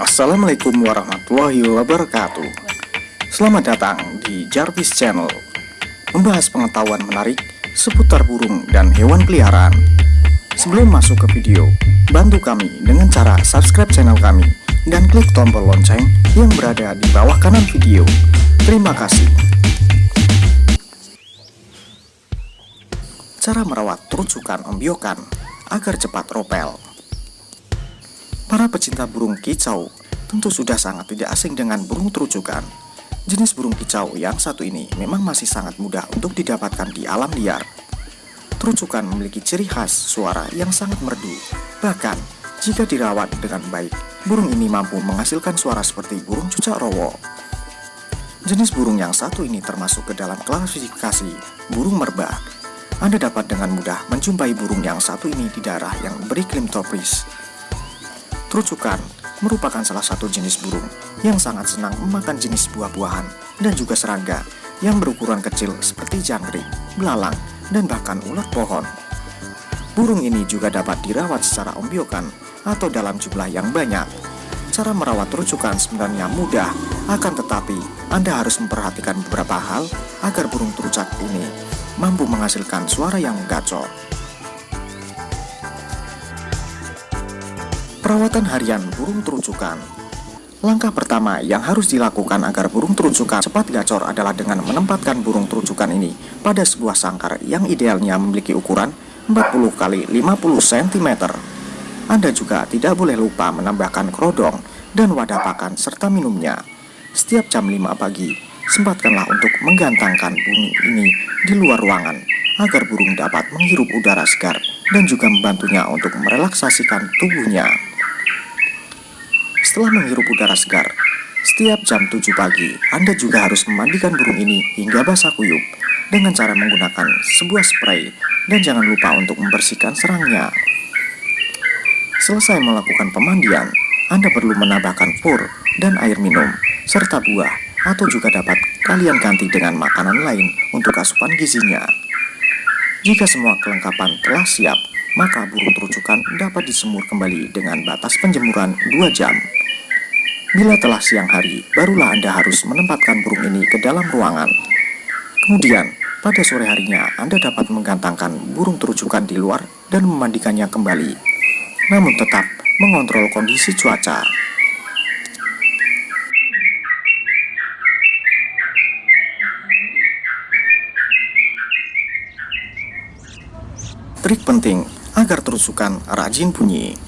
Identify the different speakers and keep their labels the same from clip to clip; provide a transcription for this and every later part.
Speaker 1: Assalamualaikum warahmatullahi wabarakatuh. Selamat datang di Jarvis Channel Membahas pengetahuan menarik seputar burung dan hewan peliharaan. Sebelum masuk ke video, bantu kami dengan cara subscribe channel kami Dan klik tombol lonceng yang berada di bawah kanan video. Terima kasih. Cara merawat terucukan ombyokan agar cepat ropel Para pecinta burung kicau tentu sudah sangat tidak asing dengan burung terucukan. Jenis burung kicau yang satu ini memang masih sangat mudah untuk didapatkan di alam liar. Terucukan memiliki ciri khas suara yang sangat merdu. Bahkan, jika dirawat dengan baik, burung ini mampu menghasilkan suara seperti burung cucak rowo. Jenis burung yang satu ini termasuk ke dalam klasifikasi burung merbah. Anda dapat dengan mudah menjumpai burung yang satu ini di daerah yang beriklim tropis Terucukan merupakan salah satu jenis burung yang sangat senang memakan jenis buah-buahan dan juga serangga yang berukuran kecil seperti jangkrik, belalang, dan bahkan ulat pohon. Burung ini juga dapat dirawat secara ombyokan atau dalam jumlah yang banyak. Cara merawat terucukan sebenarnya mudah, akan tetapi Anda harus memperhatikan beberapa hal agar burung terucak ini mampu menghasilkan suara yang gacor. Perawatan harian burung terucukan Langkah pertama yang harus dilakukan agar burung terucukan cepat gacor adalah dengan menempatkan burung terucukan ini pada sebuah sangkar yang idealnya memiliki ukuran 40 kali 50 cm. Anda juga tidak boleh lupa menambahkan kerodong dan wadah pakan serta minumnya. Setiap jam 5 pagi, sempatkanlah untuk menggantangkan burung ini di luar ruangan agar burung dapat menghirup udara segar dan juga membantunya untuk merelaksasikan tubuhnya. Setelah menghirup udara segar, setiap jam 7 pagi, Anda juga harus memandikan burung ini hingga basah kuyup dengan cara menggunakan sebuah spray dan jangan lupa untuk membersihkan serangnya. Selesai melakukan pemandian, Anda perlu menambahkan pur dan air minum, serta buah, atau juga dapat kalian ganti dengan makanan lain untuk asupan gizinya. Jika semua kelengkapan telah siap, maka burung terucukan dapat disemur kembali dengan batas penjemuran 2 jam. Bila telah siang hari, barulah Anda harus menempatkan burung ini ke dalam ruangan. Kemudian, pada sore harinya Anda dapat menggantangkan burung terucukan di luar dan memandikannya kembali. Namun tetap mengontrol kondisi cuaca. Trik penting agar terucukan rajin bunyi.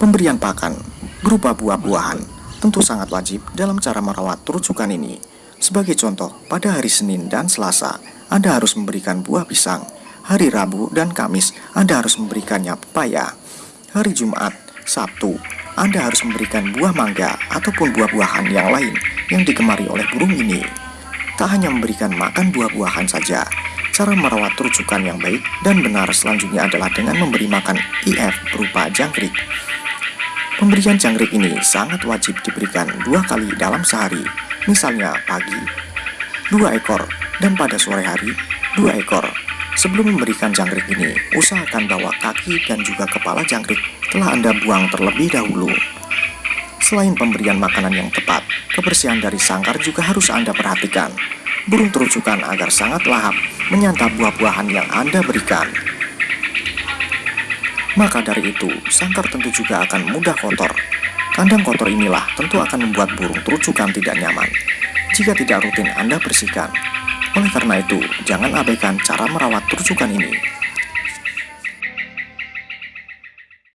Speaker 1: Pemberian pakan berupa buah-buahan tentu sangat wajib dalam cara merawat terucukan ini. Sebagai contoh, pada hari Senin dan Selasa, Anda harus memberikan buah pisang. Hari Rabu dan Kamis, Anda harus memberikannya pepaya. Hari Jumat, Sabtu, Anda harus memberikan buah mangga ataupun buah-buahan yang lain yang digemari oleh burung ini. Tak hanya memberikan makan buah-buahan saja, cara merawat terucukan yang baik dan benar selanjutnya adalah dengan memberi makan IF berupa jangkrik. Pemberian jangkrik ini sangat wajib diberikan dua kali dalam sehari, misalnya pagi, dua ekor, dan pada sore hari, dua ekor. Sebelum memberikan jangkrik ini, usahakan bahwa kaki dan juga kepala jangkrik telah Anda buang terlebih dahulu. Selain pemberian makanan yang tepat, kebersihan dari sangkar juga harus Anda perhatikan. Burung terucukan agar sangat lahap menyantap buah-buahan yang Anda berikan. Maka dari itu, sangkar tentu juga akan mudah kotor. Kandang kotor inilah tentu akan membuat burung terucukan tidak nyaman jika tidak rutin Anda bersihkan. Oleh karena itu, jangan abaikan cara merawat terucukan ini.